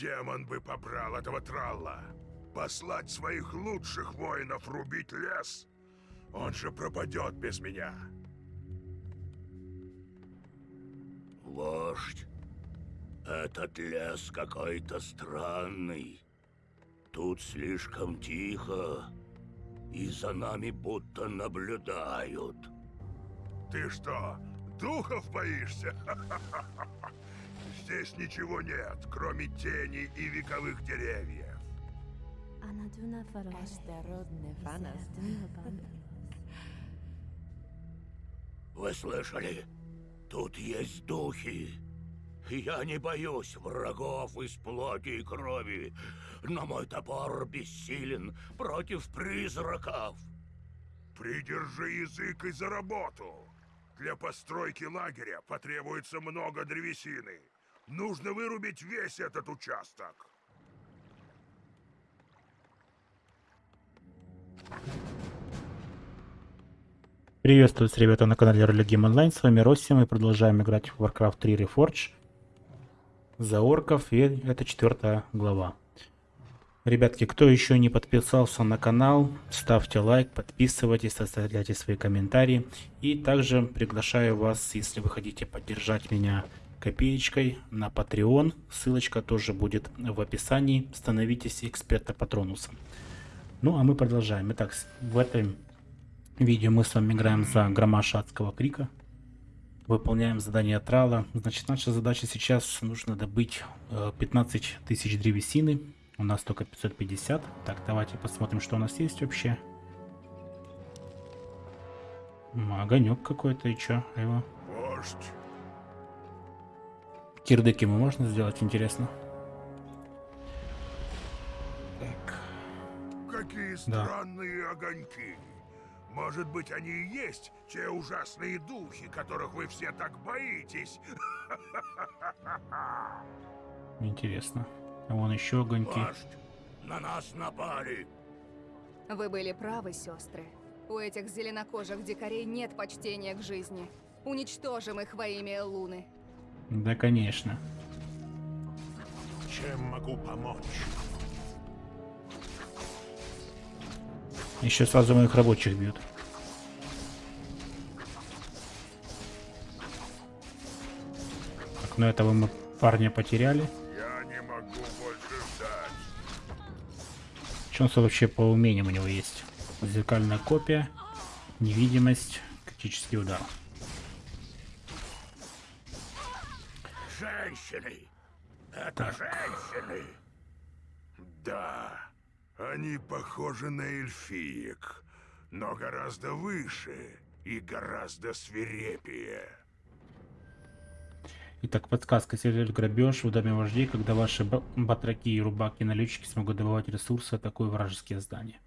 Демон бы побрал этого тралла. Послать своих лучших воинов рубить лес? Он же пропадет без меня. Вождь, этот лес какой-то странный. Тут слишком тихо, и за нами будто наблюдают. Ты что, духов боишься? Здесь ничего нет, кроме тени и вековых деревьев. Вы слышали? Тут есть духи. Я не боюсь врагов из плоти и крови, но мой топор бессилен против призраков. Придержи язык и за работу. Для постройки лагеря потребуется много древесины. Нужно вырубить весь этот участок. Приветствую, ребята, на канале Roller Game Online. С вами Росси. Мы продолжаем играть в Warcraft 3 Reforged за орков. И это четвертая глава. Ребятки, кто еще не подписался на канал, ставьте лайк, подписывайтесь, оставляйте свои комментарии. И также приглашаю вас, если вы хотите поддержать меня копеечкой на Patreon. Ссылочка тоже будет в описании. Становитесь эксперта Патронуса. Ну, а мы продолжаем. Итак, в этом видео мы с вами играем за Громаша Адского Крика. Выполняем задание Трала. Значит, наша задача сейчас нужно добыть 15 э, тысяч древесины. У нас только 550. Так, давайте посмотрим, что у нас есть вообще. Огонек какой-то и чё? Его. Вождь. Кирдыки мы можно сделать, интересно? Так. Какие странные да. огоньки. Может быть, они и есть те ужасные духи, которых вы все так боитесь? Интересно. А вон еще огоньки. Вождь, на нас напали. Вы были правы, сестры. У этих зеленокожих дикарей нет почтения к жизни. Уничтожим их во имя Луны. Да, конечно. Чем могу помочь? Еще сразу моих рабочих бьют. Так, ну этого мы парня потеряли. Я не могу больше ждать. Что у нас вообще по умениям у него есть? Зеркальная копия, невидимость, критический удар. Женщины! Это так. женщины! Да. Они похожи на эльфиек, но гораздо выше и гораздо свирепее. Итак, подсказка. Сервер грабеж в доме вождей, когда ваши батраки и рубаки налетчики смогут добывать ресурсы, атакуя вражеские здания.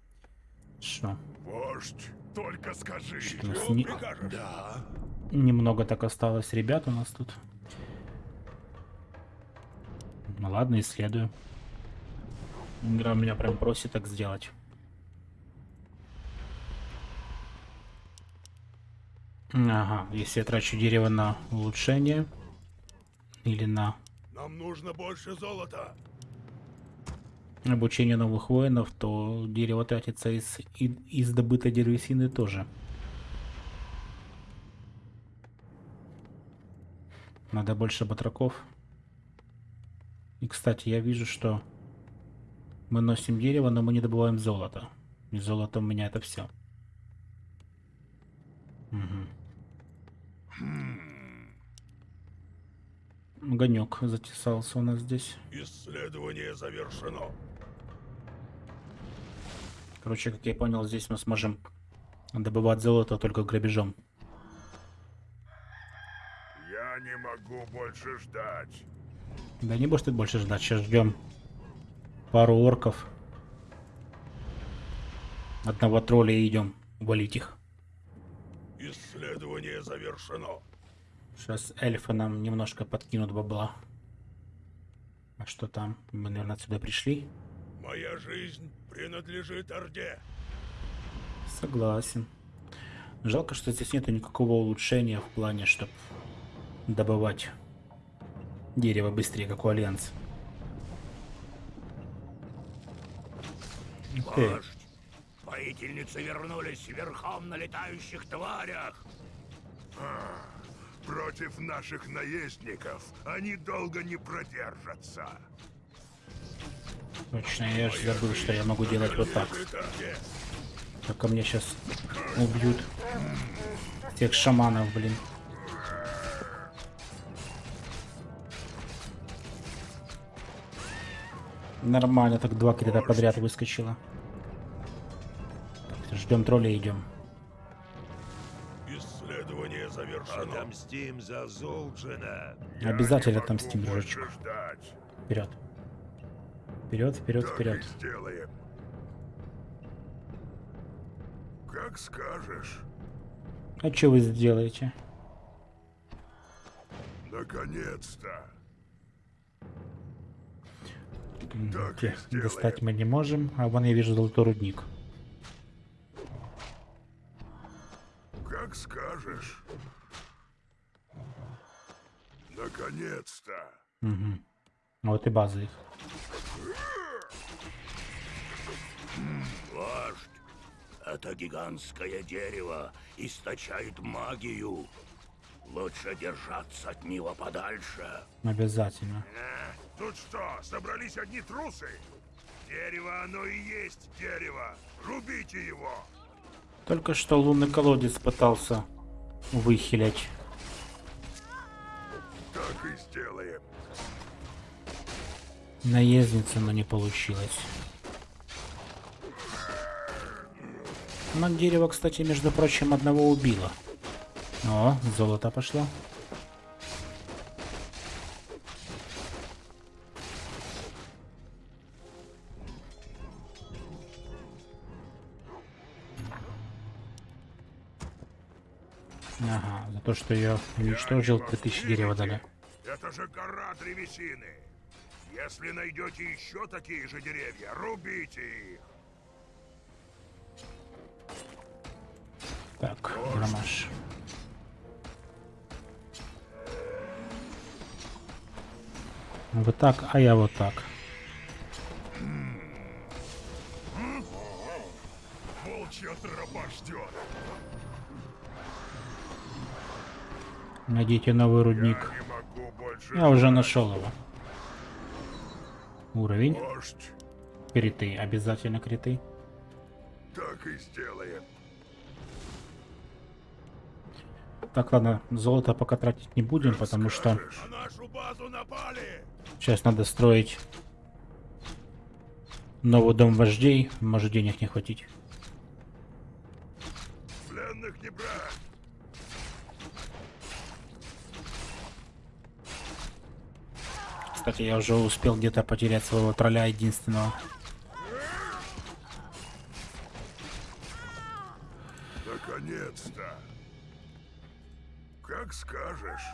Что? Вождь, только скажи, что, что не... Да. Немного так осталось ребят у нас тут. Ну ладно, исследую. Игра меня прям просит так сделать. Ага, если я трачу дерево на улучшение или на... Нам нужно больше золота. Обучение новых воинов, то дерево тратится из, из добытой деревесины тоже. Надо больше батраков. И, кстати, я вижу, что мы носим дерево, но мы не добываем золото. И золото у меня это все. Угу. Огонек затесался у нас здесь. Исследование завершено. Короче, как я понял, здесь мы сможем добывать золото только грабежом. Я не могу больше ждать. Да не будешь ты больше ждать, сейчас ждем пару орков. Одного тролля и идем валить их. Исследование завершено. Сейчас эльфы нам немножко подкинут бабла. А что там? Мы, наверное, отсюда пришли. Моя жизнь принадлежит Орде. Согласен. Жалко, что здесь нету никакого улучшения в плане, чтобы добывать дерево быстрее, как у альянс. Okay. Вождь, воительницы вернулись верхом на летающих тварях. А, против наших наездников они долго не продержатся. Точно, я же забыл, что я могу делать вот так. Только мне сейчас убьют тех шаманов, блин. Нормально, так два крита подряд выскочило. Ждем тролля, идем. Исследование завершено. Отомстим за Золджина. Обязательно отомстим, дружочек. Вперед. Вперед, вперед, Так и вперед. сделаем. Как скажешь. А что вы сделаете? Наконец-то. Те. Достать мы не можем, а вон я вижу золотой рудник. Как скажешь. Наконец-то. Угу. Вот и база их. Вождь, это гигантское дерево источает магию. Лучше держаться от него подальше. Обязательно. Тут что, собрались одни трусы? Дерево оно и есть дерево. Рубите его. Только что лунный колодец пытался выхилять. Так и сделаем. Наездница, но не получилось. Но дерево, кстати, между прочим, одного убило. О, золото пошло. То, что я уничтожил, Они вас 3000 дерева дали. Это же гора древесины. Если найдете еще такие же деревья, рубите их. Так, громаш. Вы так, а я вот так. Волчья тропа ждет. Найдите новый рудник. Я Я уже нашел его. Уровень. Вождь, Криты. Обязательно криты. так и сделаем. Так, ладно, золото пока тратить не будем, потому что сейчас надо строить новый дом вождей. Может денег не хватить. Пленных не брать. Кстати, я уже успел где-то потерять своего тролля единственного. Наконец-то. Как скажешь.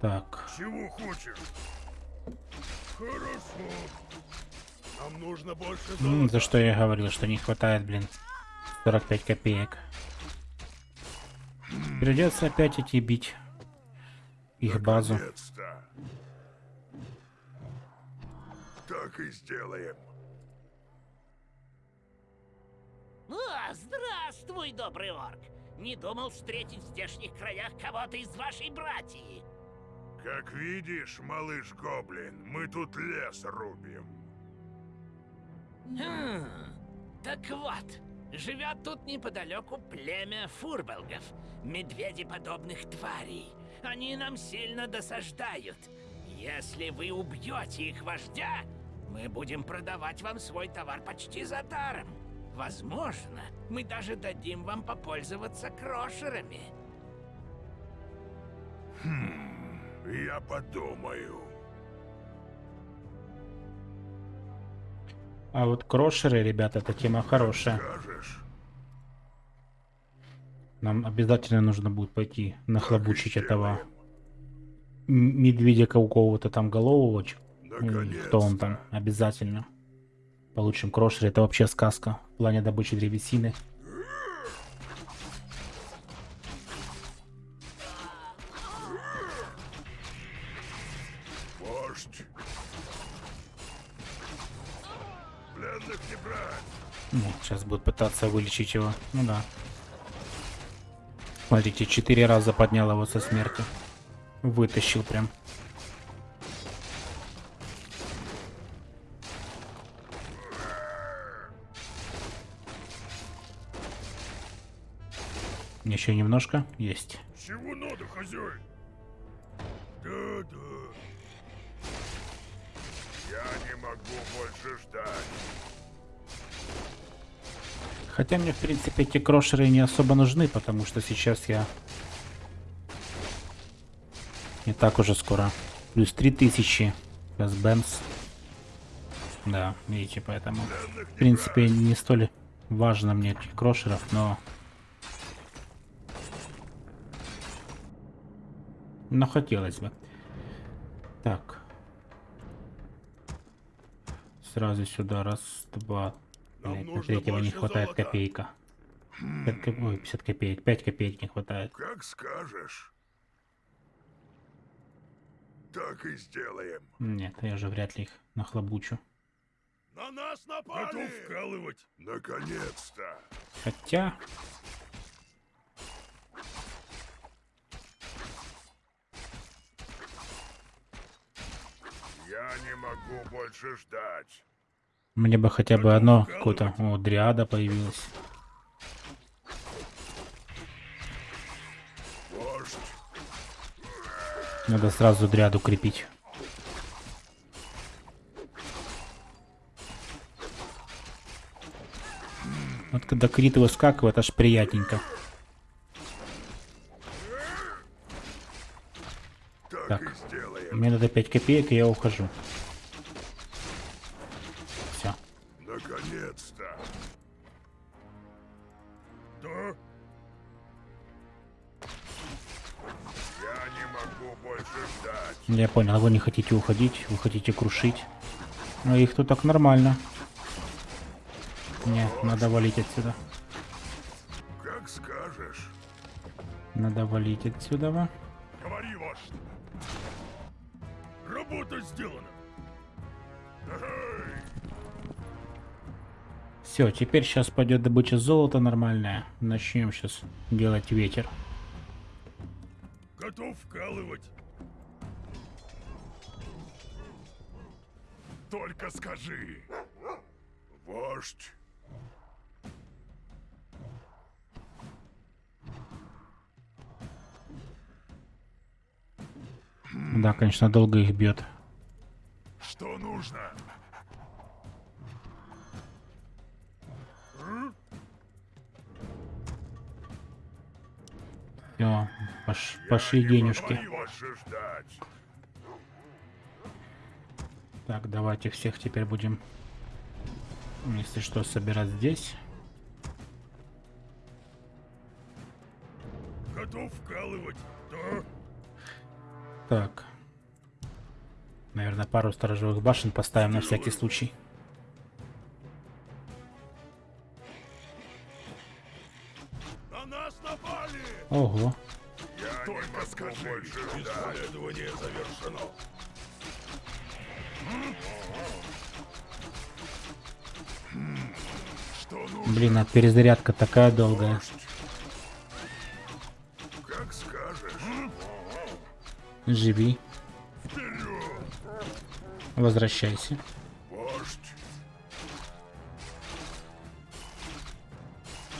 Так, Чего хочешь? Хорошо. Нам нужно больше м, за что я говорил, что не хватает, блин, 45 копеек. Придется опять идти бить их базу. Наконец-то. Так и сделаем. О, здравствуй, добрый орк! Не думал встретить в здешних краях кого-то из вашей братьи. Как видишь, малыш Гоблин, мы тут лес рубим. Хм, так вот, живет тут неподалеку племя фурбелгов, медведеподобных тварей. Они нам сильно досаждают. Если вы убьете их вождя, мы будем продавать вам свой товар почти за даром. Возможно, мы даже дадим вам попользоваться крошерами. Я подумаю. А вот крошеры, ребята, это тема хорошая. Скажешь. Нам обязательно нужно будет пойти нахлобучить этого медведя какого-то там голового. Кто он там? Обязательно. Получим крошеры. Это вообще сказка в плане добычи древесины. Брать. Ну, сейчас будет пытаться вылечить его. Ну да. Смотрите, четыре раза поднял его со смерти. Вытащил прям. Еще немножко. Есть. Чего надо, хозяин? Да-да. Я не могу больше ждать. Хотя мне, в принципе, эти крошеры не особо нужны, потому что сейчас я... Не так уже скоро. Плюс 3000. Сейчас бэмс. Да, видите, поэтому... В принципе, не столь важно мне этих крошеров, но... Но хотелось бы. Так. Сразу сюда. Раз, два, Нам на третьего не хватает золота. копейка. 50, коп- ой, 50 копеек, 5 копеек не хватает. Как скажешь. Так и сделаем. Нет, я же вряд ли их нахлобучу. На нас напали! Готов вкалывать. Наконец-то. Хотя... Я не могу больше ждать. Мне бы хотя бы одно какое-то... О, дриада появилась. Надо сразу дриаду крепить. Вот когда крит выскакивает, аж приятненько. так, Так. и сделаем. Мне надо 5 копеек, и я ухожу. Все. Наконец-то. Да? Я не могу больше ждать. Я понял, вы не хотите уходить, вы хотите крушить. Но их тут так нормально. Не, надо валить отсюда. Как скажешь. Надо валить отсюда. Эй, Все, теперь сейчас пойдет добыча золота нормальная. Начнем сейчас делать ветер. Готов вкалывать. Только скажи. Вождь. Да, конечно, долго их бьет. Что нужно? Все, пошли денежки. Так, давайте всех теперь будем, если что, собирать здесь. Готов вкалывать. Да? Так. Наверное, пару сторожевых башен поставим на всякий случай. На нас напали! Ого. Я Только скажи, больше исследование завершено. Что нужно? Блин, а перезарядка такая долгая. Как скажешь. Живи! Возвращайся. Вождь!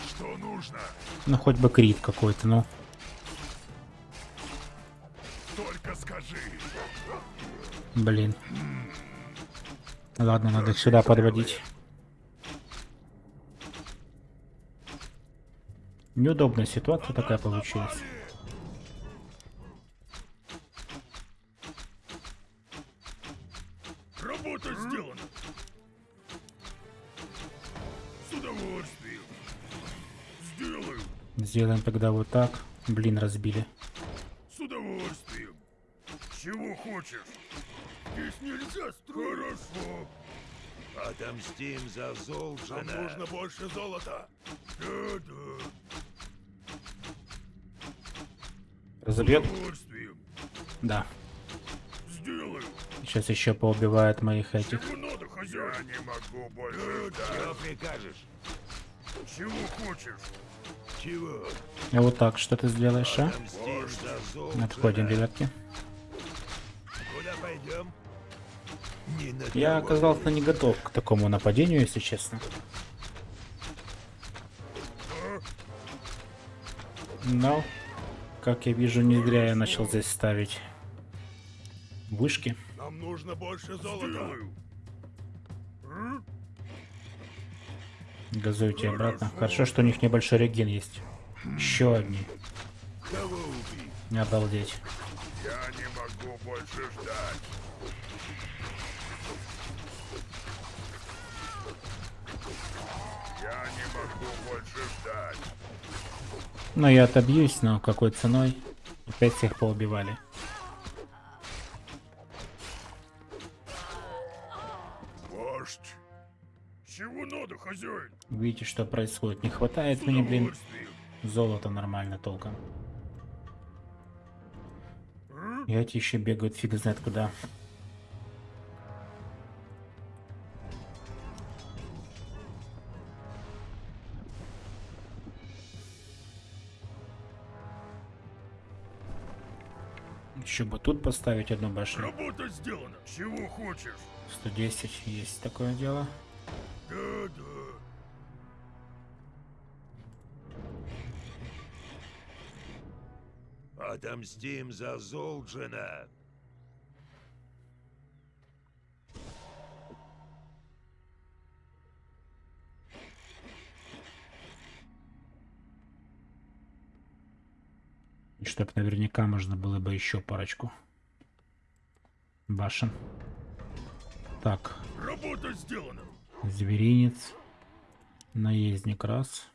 Что нужно? Ну, хоть бы крит какой-то, ну. Только скажи. Блин. Ладно, надо их сюда подводить. Неудобная ситуация такая получилась. Сделаем тогда вот так. Блин, разбили. С удовольствием. Чего хочешь? Здесь нельзя строить. Хорошо. Отомстим за Золджина. Нам нужно больше золота. Да-да. С Разобьет? удовольствием. Да. Сделаю. Сейчас еще поубивает моих этих. Чего надо, хозяин? Я не могу больше Что ждать. прикажешь? Чего хочешь? А вот так, что ты сделаешь, а? Отходим, ребятки. Я оказался не готов к такому нападению, если честно. Но, как я вижу, не зря я начал здесь ставить вышки. Нам нужно больше золота. Газуйте обратно. Хорошо, что у них небольшой реген есть. Еще одни. Обалдеть. Я не могу больше ждать. Я не могу больше ждать. Ну, я отобьюсь, но какой ценой? Опять всех поубивали. Чего надо, хозяин? Видите, что происходит? Не хватает мне, блин, золота нормально толком. И эти еще бегают фиг знает куда. Еще бы тут поставить одну башню. Работа сделана. Чего хочешь? 110 есть такое дело. Да, да. Отомстим за Золджина. И чтоб наверняка можно было бы еще парочку башен. Так, Работа сделана. Зверинец. Наездник раз.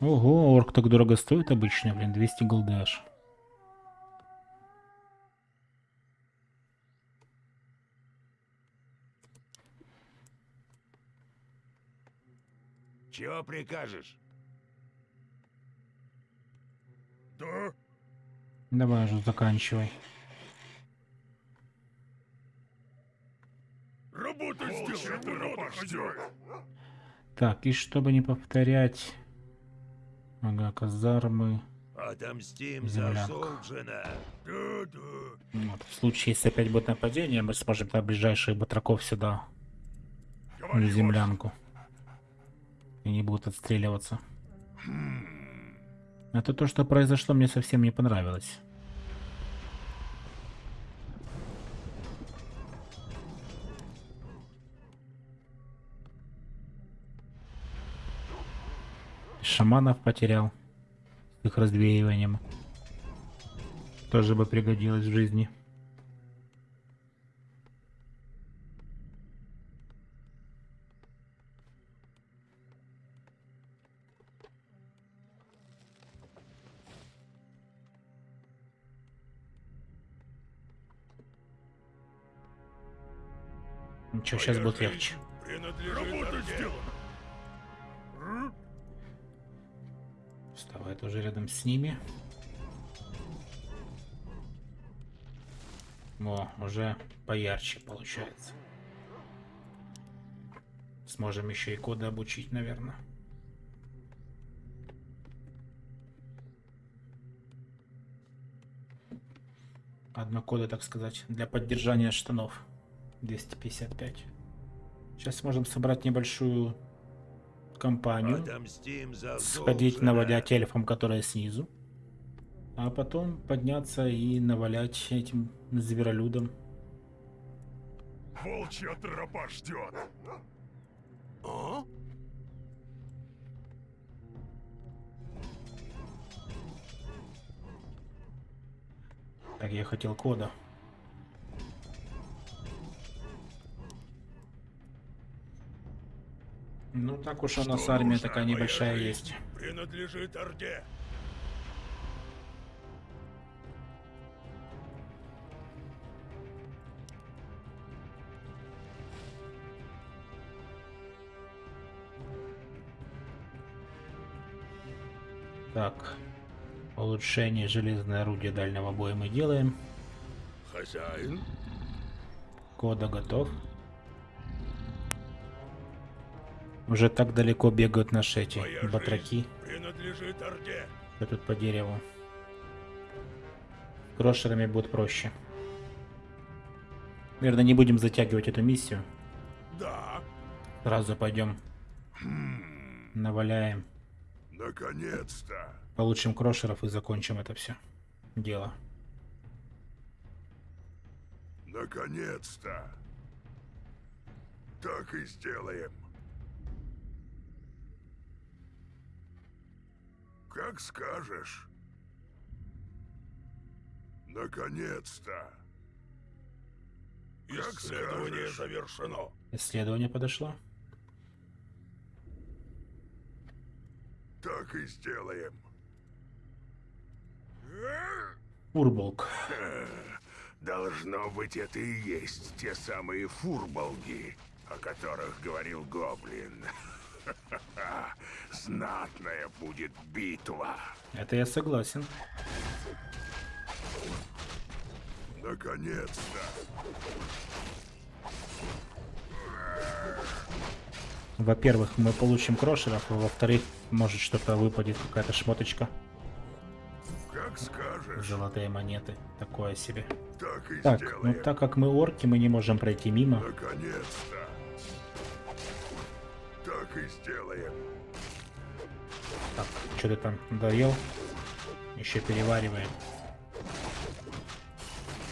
Ого, орк так дорого стоит обычно, блин, 200 голды аж. Чего прикажешь? Да? Давай уже заканчивай. Работа сделана. Работа, хозяин. Так, и чтобы не повторять... Ага, казармы. Отомстим за Земляк. Золджина. Да, да. Вот, в случае, если опять будет нападение, мы сможем на ближайших батраков сюда, на Говори, землянку. И не будут отстреливаться. Это то, что произошло, мне совсем не понравилось. Шаманов потерял с их развеиванием. Тоже бы пригодилось в жизни. Ничего, сейчас будет легче. Принадлежит Работа Вставай тоже рядом с ними. О, уже поярче получается. Сможем еще и коды обучить, наверное. Одно кода, так сказать, для поддержания штанов. 255. Сейчас сможем собрать небольшую компанию сходить навалять эльфам, которые снизу. А потом подняться и навалять этим зверолюдам. Волчья тропа ждет. А? Так, я хотел кода. Ну так уж у нас Что армия нужно, такая небольшая есть. Принадлежит Орде. Так, улучшение железное орудие дальнего боя мы делаем. Хозяин? Кода готов. Уже так далеко бегают наши эти Моя батраки. принадлежит Орде. Что тут по дереву? Крошерами будет проще. Наверное, не будем затягивать эту миссию. Да. Сразу пойдем. Наваляем. Наконец-то! Получим крошеров и закончим это все дело. Наконец-то! Так и сделаем. Как скажешь. Наконец-то! Как Исследование скажешь. завершено. Исследование подошло. Так и сделаем. Урболк. Должно быть, это и есть те самые фурболги, о которых говорил Гоблин. Знатная будет битва. Это я согласен. Наконец-то. Во-первых, мы получим крошеров, а во-вторых, может что-то выпадет, какая-то шмоточка. Как скажешь. Золотые монеты. Такое себе. Так и Так, сделаем. ну так как мы орки, мы не можем пройти мимо. Наконец-то. И сделаем. Так, что ты там доел? Еще перевариваем.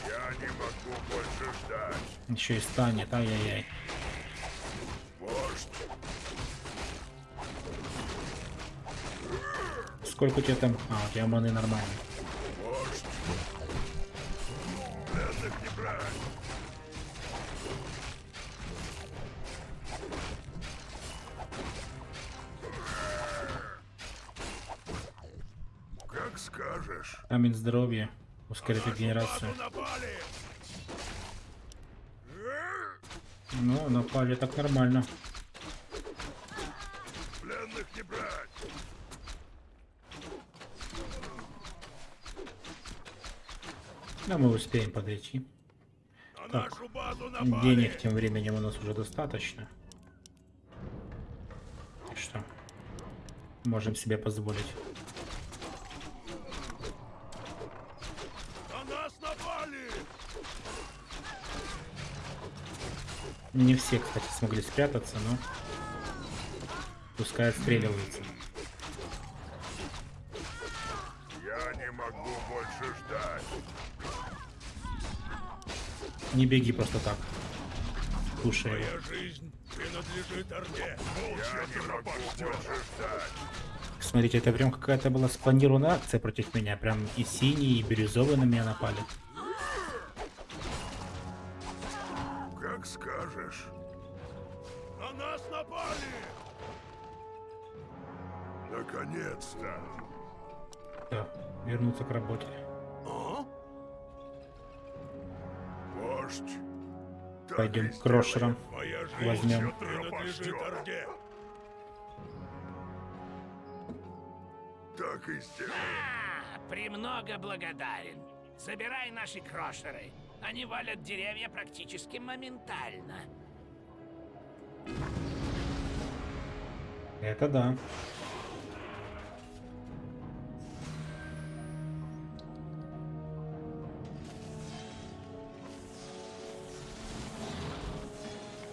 Я не могу больше ждать. Еще и станет, ай-яй-яй. Сколько у тебя там? А, у тебя маны нормально. Камень здоровья. Ускорит регенерацию. Ну, напали так нормально. Пленных не брать. Да, мы успеем подойти. Так. Денег тем временем у нас уже достаточно. Что? Можем себе позволить. На нас напали. Не все, кстати, смогли спрятаться, но пускай отстреливаются. Я не могу больше ждать. Не беги просто так. Слушай. Моя жизнь принадлежит Орде. Я не могу больше ждать. Смотрите, это прям какая-то была спланированная акция против меня. Прям и синие, и бирюзовые на меня напали. Как скажешь. На нас напали. Наконец-то. Всё, вернуться к работе. А? Вождь. Пойдем к крошерам. Возьмем. Так и сделаем. А, премного благодарен. Собирай наши крошеры. Они валят деревья практически моментально. Это да.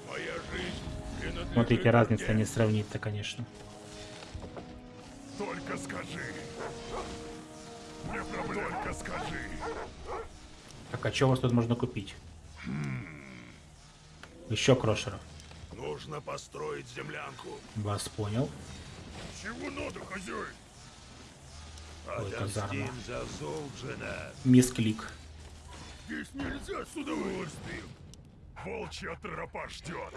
Моя жизнь принадлежит Смотрите, разница не сравнить-то, конечно. Только скажи. Не проблем. Только скажи. Так, а что у вас тут можно купить? Еще крошеров. Нужно построить землянку. Вас понял. Чего надо, хозяин? Ой, казарма. Мисс Клик. Здесь нельзя с удовольствием. Волчья тропа ждет.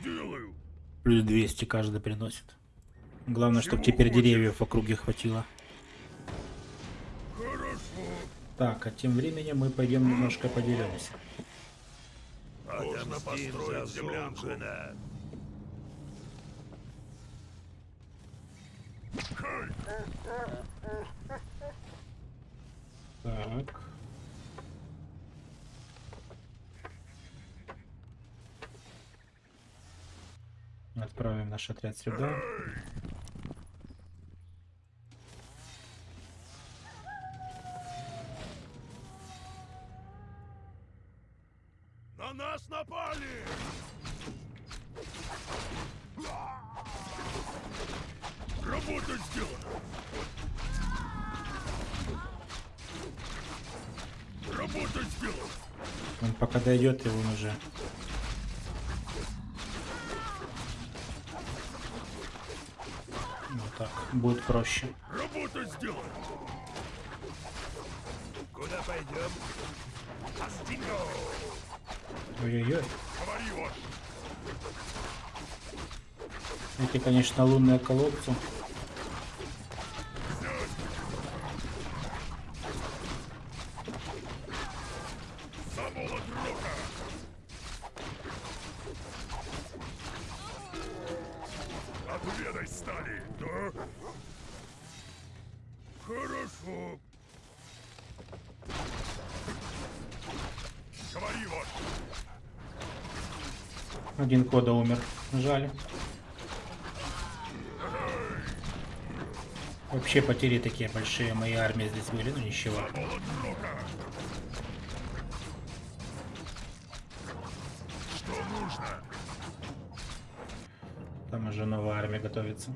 Сделаю. Плюс 200 каждый приносит. Главное, чтобы теперь хочешь? деревьев в округе хватило. Так, а тем временем мы пойдем немножко подеремся. Можно построить землянку. Так. Отправим наш отряд сюда. На нас напали! Работа сделана! Работа сделана! Он пока дойдет, и он уже... Вот так, будет проще. Работа сделана! Куда пойдем? Астино! Ой-ой-ой. Эти, конечно, лунные колодцы. Один кода умер. Жаль. Вообще потери такие большие моей армии здесь были, ну ничего. Там уже новая армия готовится.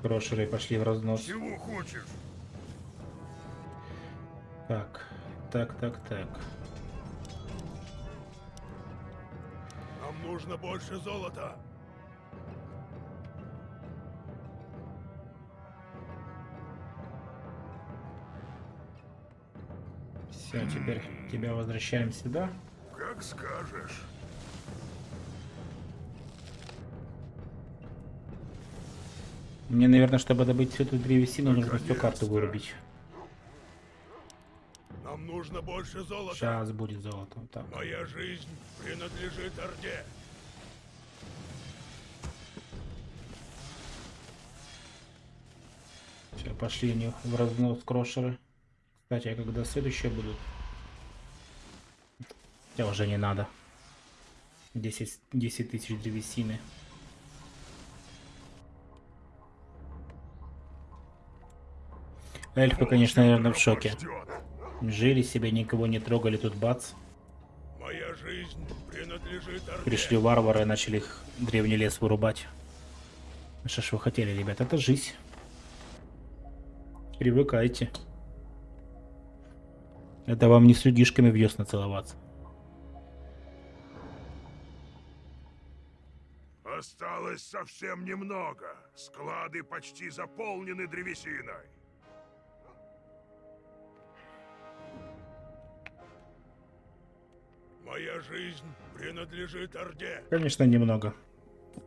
Крошеры пошли в разнос. Чего хочешь? Так, так, так, так. Нам нужно больше золота. Все, теперь тебя возвращаем сюда. Как скажешь. Мне, наверное, чтобы добыть всю эту древесину, нужно всю карту вырубить. Нам нужно больше золота. Сейчас будет золото. Так. Моя жизнь принадлежит Орде. Все, пошли они в разнос крошеры. Кстати, а когда следующие будут? Хотя уже не надо. 10, 10 тысяч древесины. Эльфы, конечно, наверное, в шоке. Жили себе, никого не трогали, тут бац. Моя жизнь принадлежит Орде. Пришли варвары и начали их древний лес вырубать. Что ж вы хотели, ребят, это жизнь. Привыкайте. Это вам не с людишками в весна целоваться. Осталось совсем немного. Склады почти заполнены древесиной. Моя жизнь принадлежит Орде. Конечно, немного.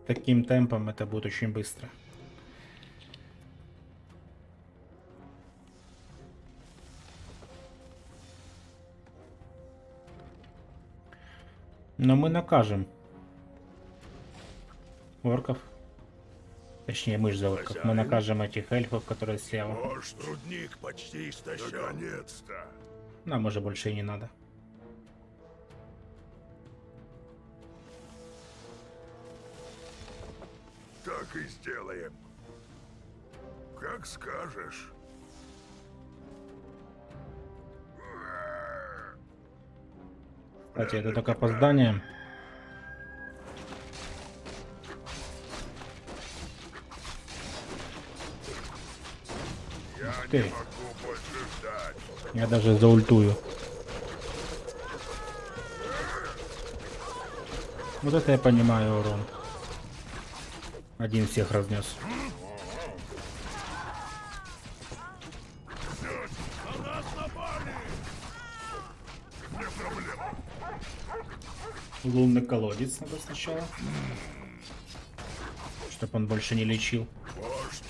Таким темпом это будет очень быстро. Но мы накажем орков. Точнее, мы ж за орков. Мы накажем этих эльфов, которые слева. Вождь рудник почти истощен. Наконец-то. Нам уже больше и не надо. Так и сделаем. Как скажешь. Кстати, это только опоздание. Я ты. больше ждать. Я даже заультую. Вот это я понимаю урон. Один всех разнес. Лунный колодец надо сначала. Чтоб он больше не лечил. Вождь.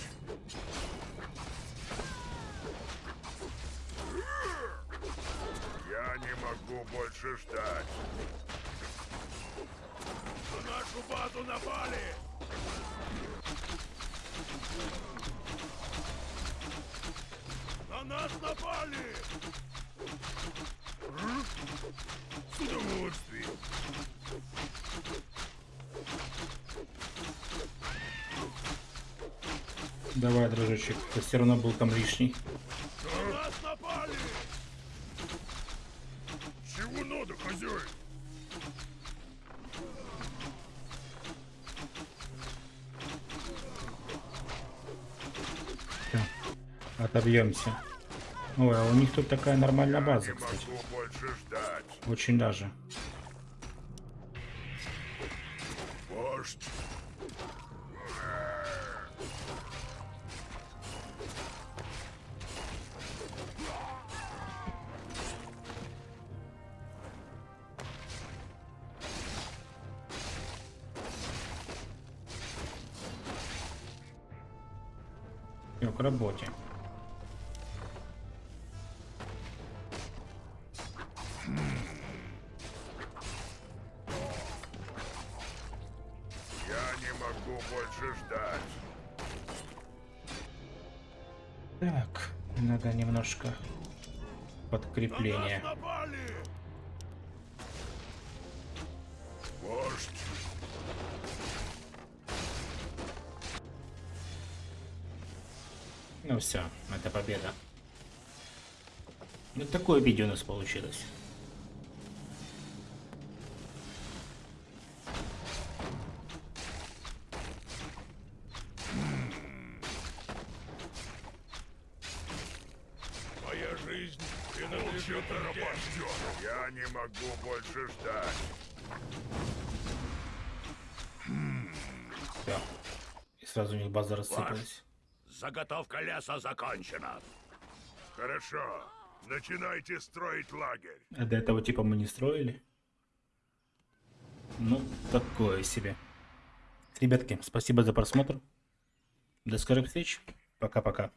Я не могу больше ждать. На нашу базу напали! Давай, дружочек, ты все равно был там лишний. На нас напали! Чего Отобьемся. Ой, а у них тут такая нормальная база, кстати. ждать. Очень даже. Вождь. Ну все, это победа. Вот такое видео у нас получилось. Моя жизнь принадлежит Принадлежит Орде. порабощен. Я не могу больше ждать. Все. И сразу у них база рассыпалась. Заготовка леса закончена. Хорошо. Начинайте строить лагерь. А до этого типа мы не строили. Ну, такое себе. Ребятки, спасибо за просмотр. До скорых встреч. Пока-пока.